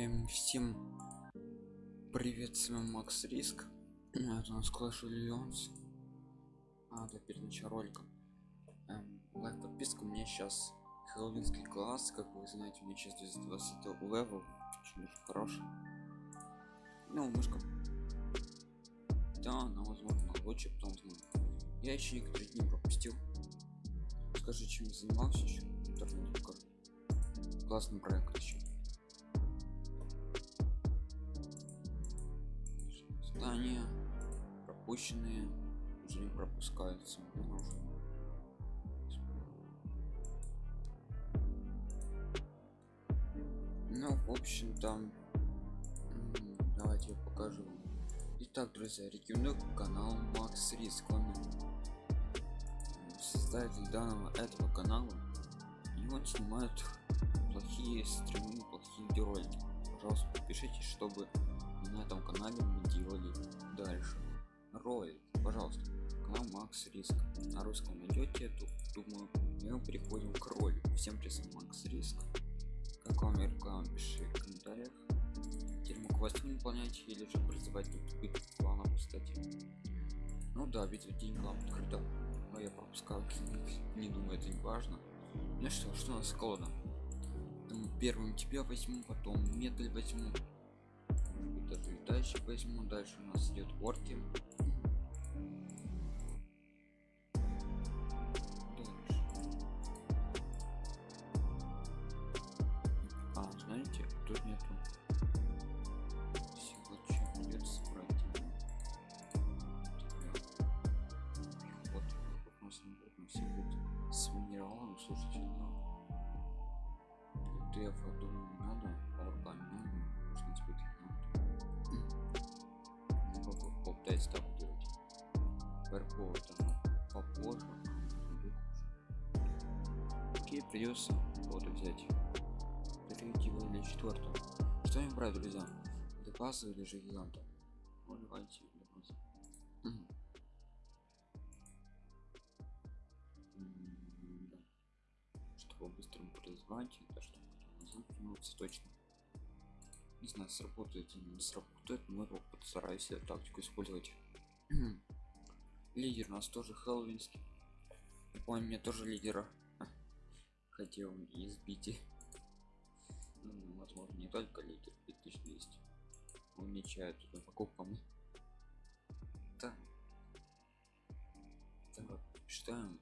Эм, всем привет, с вами Макс Риск. Это у нас Clash of Legends. А, да, перед началом ролика. Эм, лайк, подписка. У меня сейчас хэллоуинский класс, как вы знаете, у меня сейчас 220 level. Очень даже хороший. Ну, мышка. Да, она, возможно, лучше, потом. Я еще некоторые дни пропустил. Скажи, чем я занимался еще? Классный проект еще. Пропущенные уже не пропускаются. Ну, в общем, там давайте я покажу. Итак, друзья, рекомендую канал Макс Риск. Он создатель данного этого канала. И он снимает плохие стримы, плохие видеоролики. Пожалуйста, подпишитесь, чтобы на этом канале мы делали дальше ролик пожалуйста канал макс риск. На русском найдете эту думаю и мы переходим к ролику всем привет макс риск. Как вам реклама пиши в комментариях. Теперь могу вас выполнять или же призывать битву кланов кстати ну да битва день клан открыта но я пропускал не думаю это не важно. Ну что что у нас колода первым тебя возьму потом медаль возьму. Даже летающий возьму. Дальше у нас идет орки ДФ думаю не надо а орка не надо можно теперь попытаюсь так делать. Верхово там попозже окей придется вот взять? Третьего или четвертого что им брать друзья? Депаса или же гиганта? Ну, давайте депаса. чтобы быстро призвать это чтобы замкнуться точно. Не знаю сработает или не сработает но я постараюсь эту тактику использовать. Лидер у нас тоже хэллоуинский. Ой мне тоже лидера. Хотел избить ну, возможно не только лидер 5200 умечает туда покупками так так читаем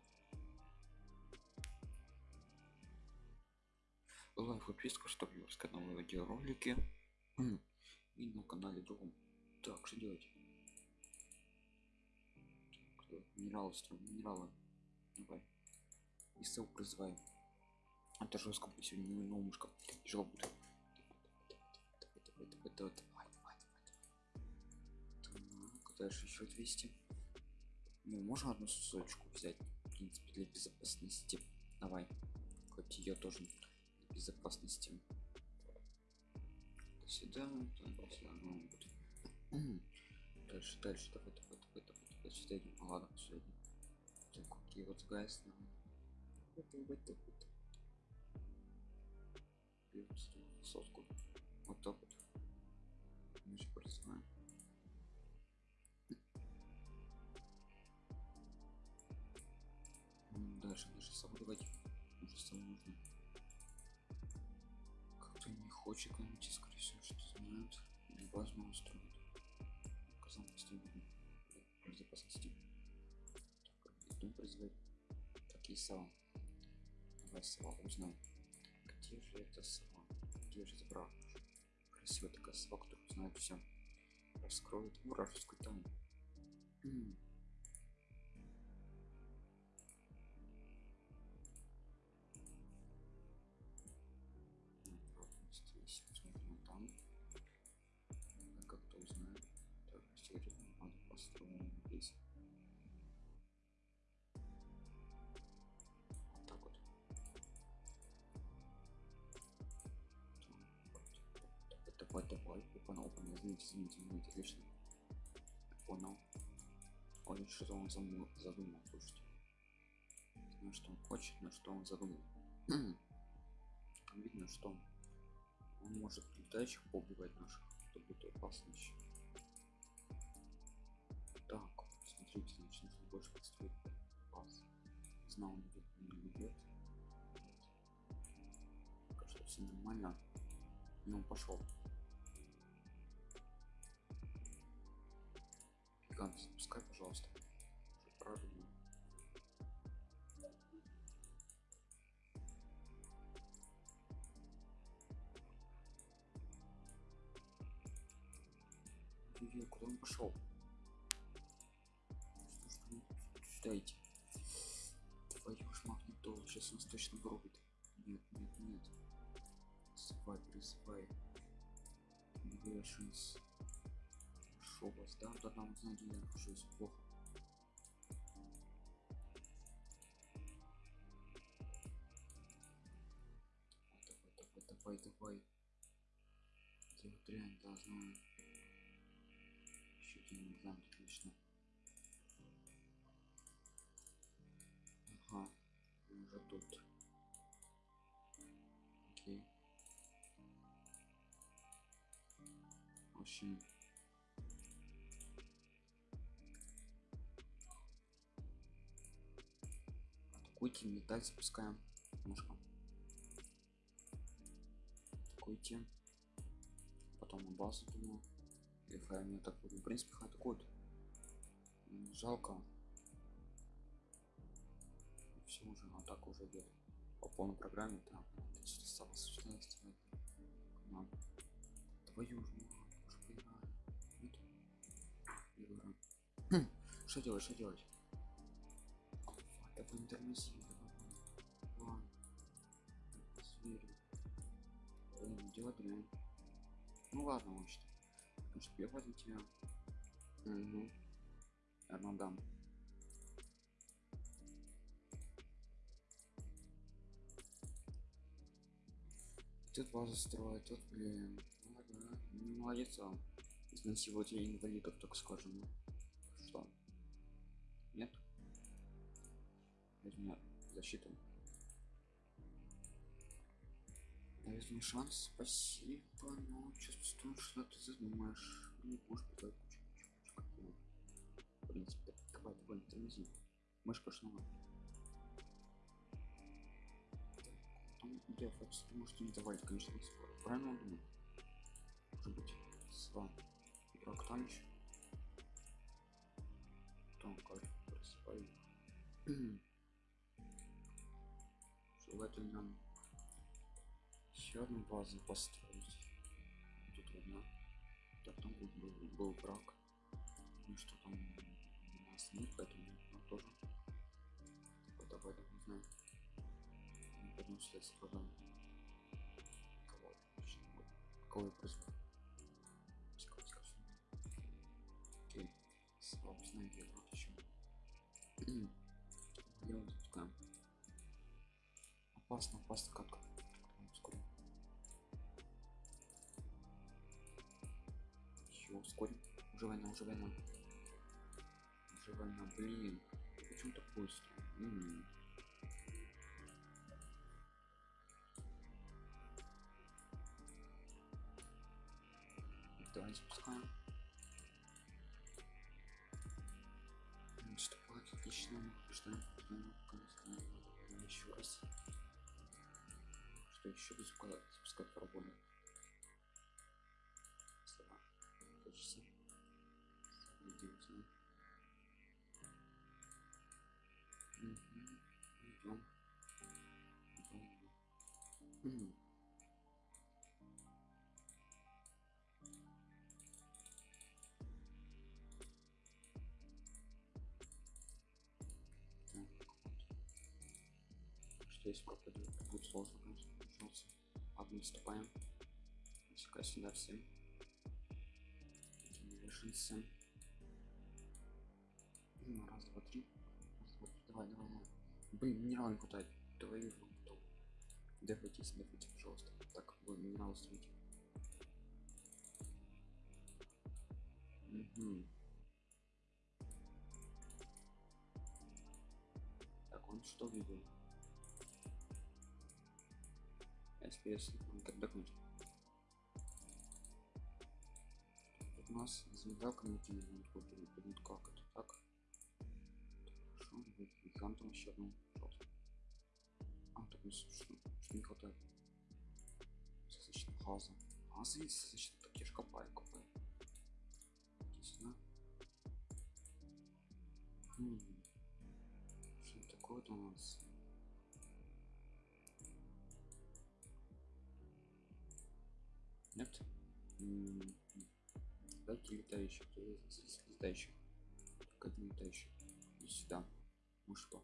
лайк подписка чтобы не пропускать новые видеоролики и на канале другом так что делать минералы строим минералы давай и ссылку призываем это жестко сегодня не умушка тяжело будет давай, давай, давай, давай, давай, давай. Так, дальше еще 200 ну, можно одну сосочку взять в принципе для безопасности давай хоть ее тоже безопасности сюда, так, сюда, ну, дальше, дальше, давай, давай, давай, давай, давай, сюда идем, ну, ладно, сюда идем. Так, окей, вот гайс, нам. Вот, вот, вот. Берем сотку. Вот так хочет комнате скорее всего что знают невозможно устроить указал построение безопасности так иду призвать. Такие сова давай сова узнаем где же это сова где же забрал красивая такая сова которая знает все раскроет вражескую тайну он задумал слушайте знаю что он хочет но что он задумал видно что Он может летающих поубивать наших. Это будет опасно еще. Так, смотрите, значит, нужно больше построить баз. Знал, он идет не идет. Пока что все нормально. Ну, пошел. Гигант, запускай, пожалуйста. Пошел? Что ж вы идти? Твою ж сейчас нас точно вырубит. Нет, нет, нет. Призывай, призывай. Грешенс. Шо вас, да? Да там, знаете, я нахожусь плохо. Давай, давай, давай. Я вот реально да, Общем, атакуйте, металь запускаем немножко. Атакуйте. Потом на базу думаю. Хай не атакуют. В принципе. М, Жалко. Все уже, атака уже идет. По полной программе, там. Осталось 16 команд. Твою ж Что делать, что делать? Тормози, давай. Ладно. Зверю. Блин, делать дрянь. Ну ладно, может. Может, бегать на тебя? Угу. Одну дам. Тут базу строить, тут, блин. Ладно, ну, молодец он. Изнасиловать я инвалидов, так скажем. Защиту. Дает мне шанс, спасибо, но чувствую, что ты задумаешь. Не можешь кучу, кучу, кучу какого. В принципе, давай, давай, не тормози. Мышка снова. Там деф, ты можете не давать, конечно, не скоро. Правильно он думает? Может быть, с вами. Игрок там еще. Там как просыпай. Желательно еще одну базу построить. Тут одна. Так, там был, был, был брак. Ну что там у нас нет, поэтому ну, тоже. Вот давай, давай, не знаю. Не пойдем сюда с продам. Кого? Кого я сюда. Окей. Слава, знаю, Опасно, опасно, как? Скоро. Еще ускорим. Уже война, уже война. Уже война, блин. Почему так быстро? Еще запускать, запускать проболи? Слова. Почти. Идем. Идем. Идем. Что если пропадет, будет сложно, конечно, начнется. Ладно, наступаем. Пускай сюда всем. Решится. Ну, раз, два, три. Раз, два, три. Давай, давай, давай. Блин, минерал не хватает. Давай его потом. Дефайтесь, дефайте, пожалуйста. Так, вы минерал строите. Угу. Так, он что видел? если, если там отдохнуть. Тут у нас звезда когнитивная надходит, будет как это так. Хорошо, там там еще одну, пожалуйста. А, тут у ну, нас ну, что, что не хватает. достаточно хаза. А, видите, достаточно такие я же копаю, копаю. Иди сюда. Хм. Что такое-то у нас? Дайте летающих летающих? Как один летающий иди сюда что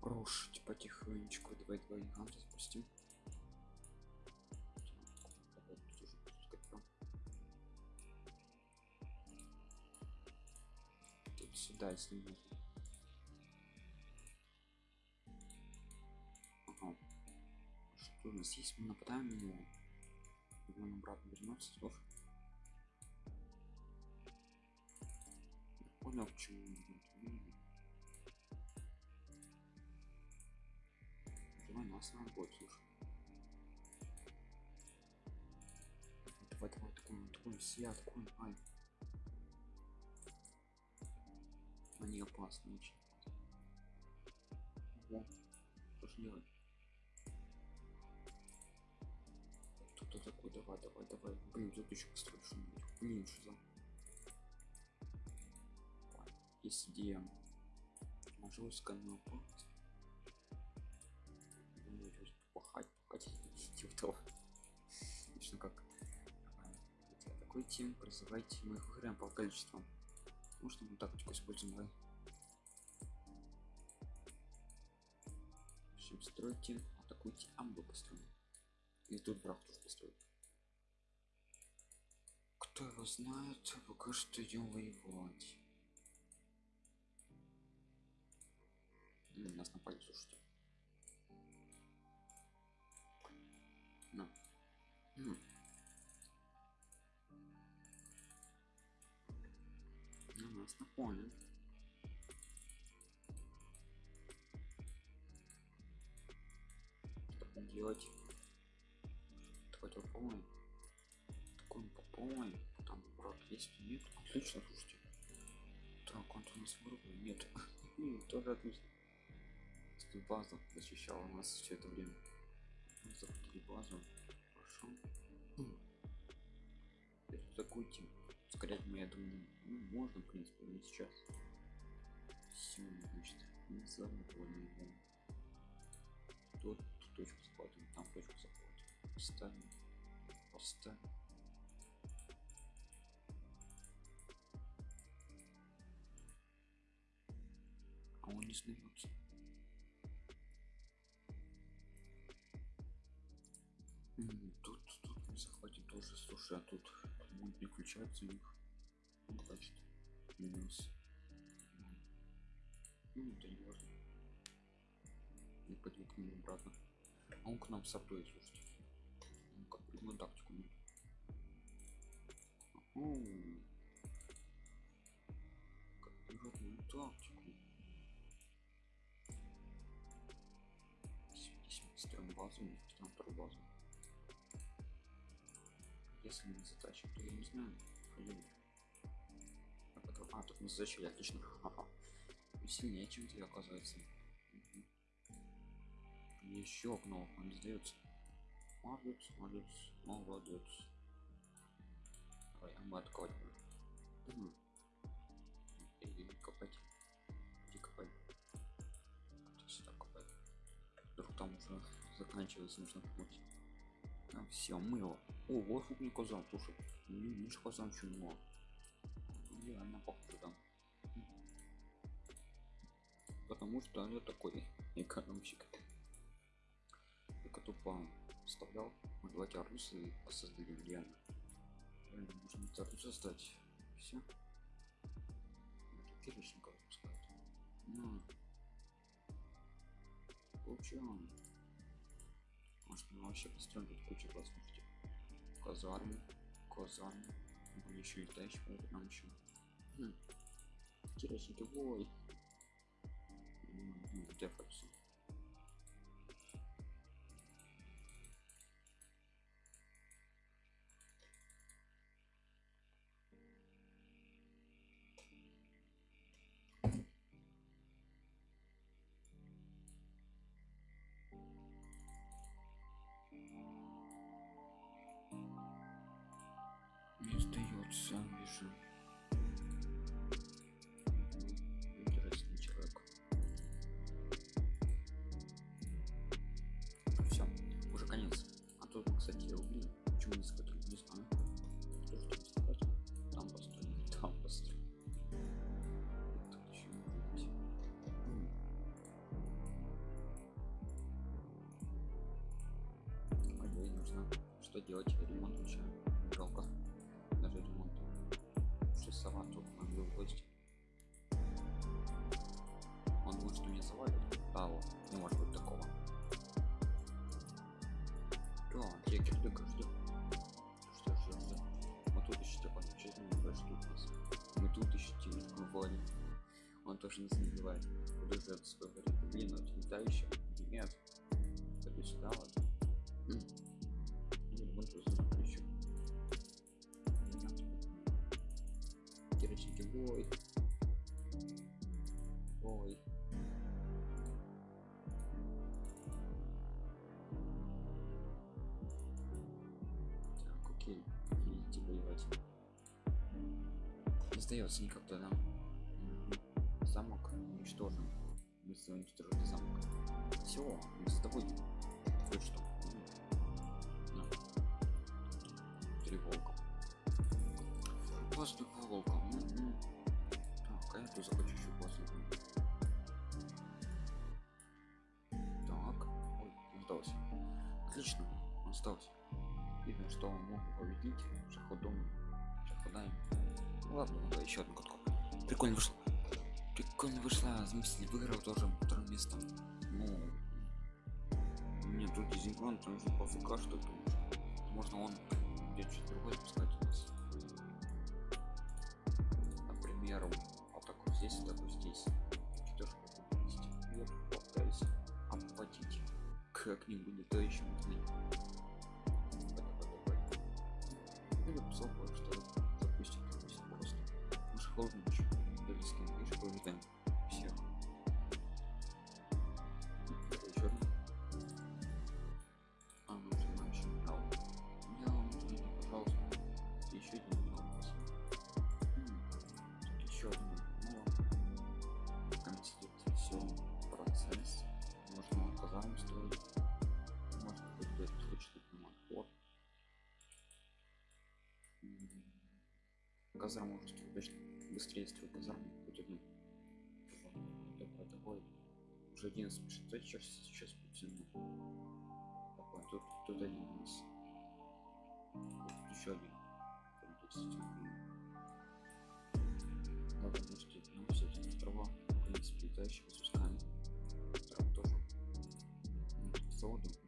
рушить потихонечку. Давай два гиганта запустим. Давай. Тут сюда если можно. Ага. что у нас есть? Мы нападаем на него он обратно вернется слушай Я понял к чему. М. давай нас на бой слушай давай давай такой такой все откуда ай они опасны очень Ого. что ж делать кто такой? Давай давай давай. Блин тут еще построить что-нибудь блин что за полностью Думаю, тут пахать пахать идиотов Конечно, как а, такой тим призывайте мы их выиграем по количеству. Можно мы тактику используем давай Всем стройте атакуйте амбы построим и тут враг тоже построит кто его знает пока что идем воевать М, нас напали слушайте. На М. на нас напали. Что делать такой такой тупой. Там враг есть? Нет? Отлично слушайте. Так он у нас вырубил нет. М, тоже отлично. База защищала нас все это время. Мы захватили базу. Хорошо. М. Теперь атакуйте ускорять мы я думаю ну, можно в принципе не сейчас. Все значит не его. Тут точку захватываем там точку захватываем. Ставим поставим а он не смеется М, тут тут мы захватим тоже. Слушай а тут будет не включаться у них ну, значит минус ну это не важно. К нему обратно. А он к нам сортует слушайте придумал тактику ну. Придумал тактику мы строим базу мы строим вторую базу если мы затащим то я не знаю Блин. А, тут мы затащили отлично Ха-ха. Мы сильнее чем ты оказывается Мгм. еще окно не сдается молодец молодец молодец. Давай а будем Мгм. иди копать иди копать. Сюда копать. Вдруг там уже заканчивается нужно путь а, все мыло. О вот фугни казан слушай. Не видишь казан что мало реально похоже там потому что я такой экономщик. Только тупо вставлял мы давайте арусы создали реально. Реально можно арус создать все перечников пускать на получаем может мы вообще построим тут кучу классных штук. казарму казарму были еще летающие могут нам еще хм. терочники вой ну, дефаться делать? Ремонт вообще жалко. Даже ремонт. Что сама тут могу в гости. Он что меня завалит. Да, вот, не может быть такого. Да, я кирдыка ждем. Что ждем, ждем. Мы тут еще типа чуть не тут нас. Мы тут еще типа вводим. Он тоже нас не убивает. Это свой говорит? Блин, не та еще. Нет. Сюда вот. Ой. Ой. Так, окей. Идите воевать. Не сдается да? Мгм. Замок уничтожен. Быстро уничтожили замок. Все, мы с тобой. Победить шаходом. Шаходаем. Ну ладно, давай еще одну катку. Прикольно вышло. Прикольно вышла. Заместитель выиграл тоже второе место. Ну, мне тут дизинкрон, там же по ФК что-то. Можно он где что-то другое пускать. Например, вот так вот здесь, так вот здесь. Что же есть? И вот попытаюсь обхватить как-нибудь, да еще можно. Строить точно быстрее. Хоть одну. Такой, такой. Уже 11 пишет. Да, сейчас, сейчас потяну. Такой, тут, тут один есть. Тут еще один. Сидит. Ладно, может, ну, все эти острова, в принципе, летающие запускаем. Там тоже. Ну, тут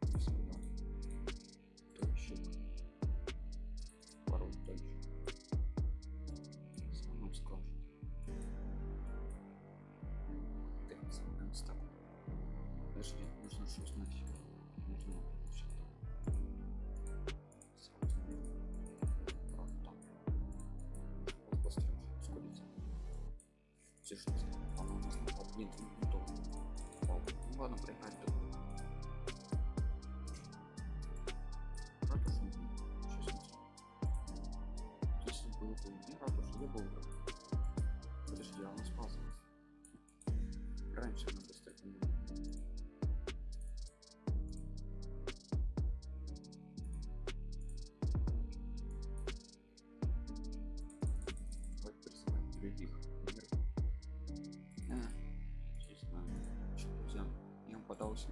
блин, не то. Ну ладно, проехать я вам подался.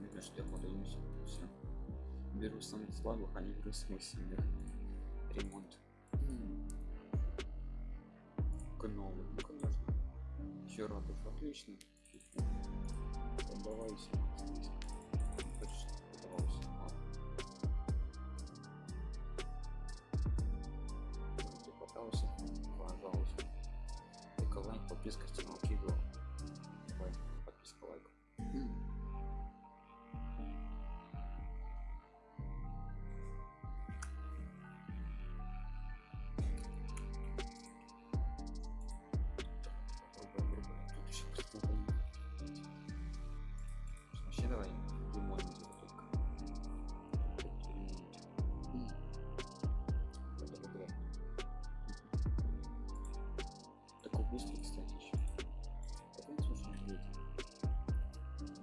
Видно, что я подаюсь. Все. Беру самых слабых, а не беру самых сильных. Ремонт. Новый, ну конечно. Еще радуш, отлично. Подавайся. подавайся. Вроде подался, пожалуйста. Лайк, подписка, стена,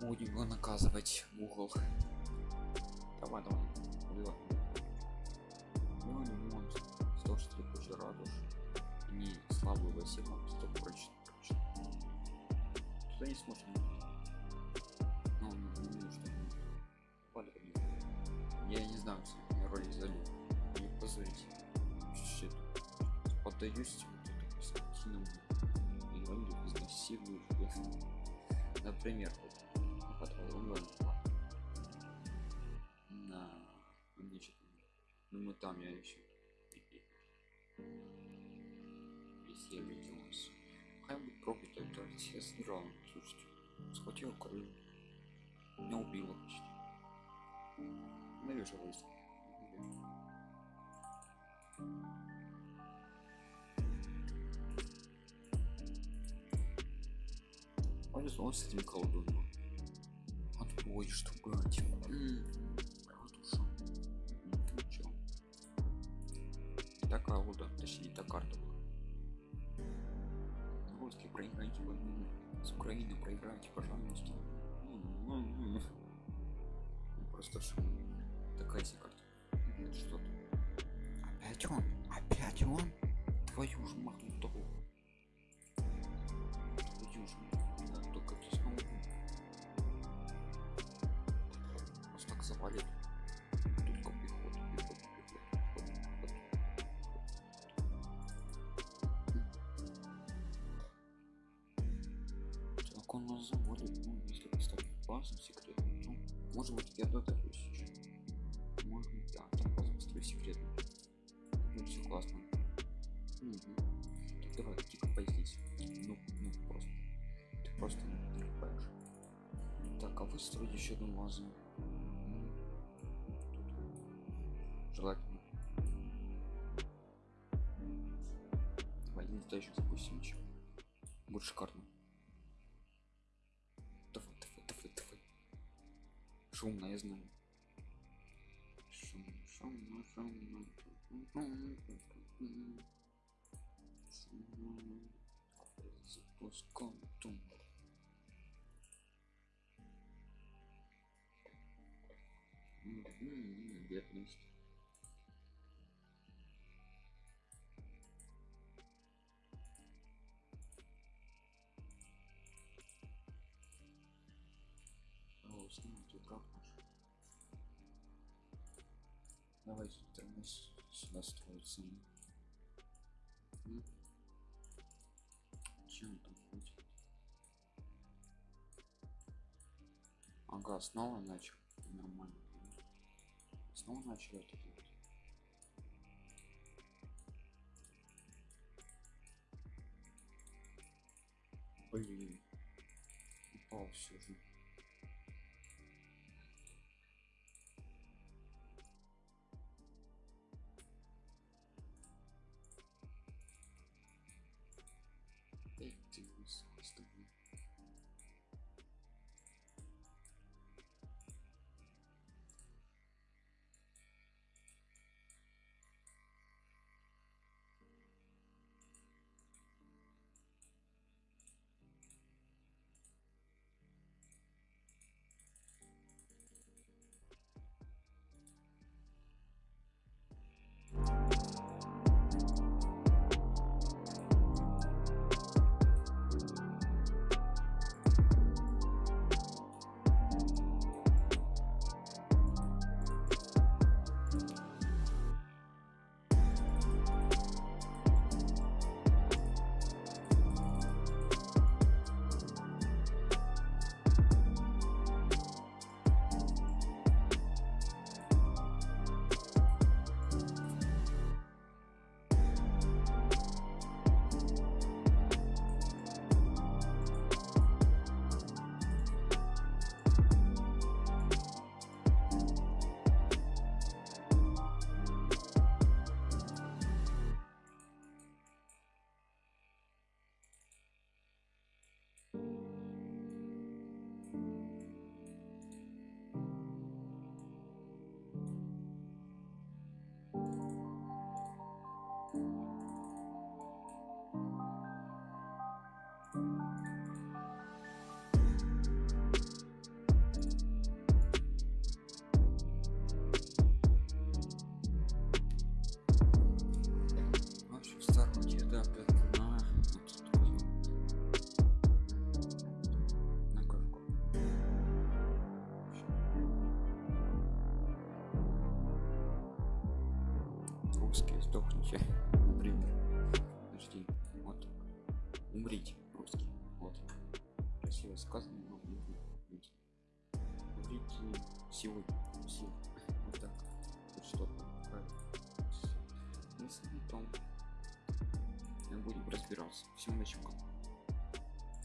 будем его наказывать угол. Давай давай. Убивай. ну сто что ты куча радуш. Не слабую василу сто прочно прочно туда не сможет ну ну ну что Падай, я не знаю что я ролик залил. Не позорите Щит. поддаюсь вот этому скотиному. Инвалиду изнасилую например вот, потом на мне что-то ну мы там я еще если я виделся хай будет проклято это все сыграл слушайте схватил крыло меня убило почти. Навешалась повезло с этим колдуном отбой что брать такая луда точнее та карта была. Русские проиграйте войну с украиной проиграйте пожалуйста. Ну, просто ж такая себе карта. Это что-то опять он опять он. Твою ж махнутого твою ж да, только ты снова завалит только пехота пехота пехота пехота, пехота. так он нас заводит ну если поставить базу секретную ну может быть я дотарю сейчас может быть да там базу построю секретную ну все классно. Мгм. Так, давай тихо здесь ну ну просто. Ты просто не понимаешь так а вы строите еще одну базу давай летающих запустим еще будет шикарно. Давай давай давай давай шумно я знаю. Шумно шумно шумно Шумно. запуском тум Мгм, бедность Давайте тормоз сюда строится. М? Чем он там хочет? Ага, снова начал. Нормально. Снова начал это делать. Блин. Упал все же. Сегодня все вот так. Что если не то мы будем разбираться. Всем начнем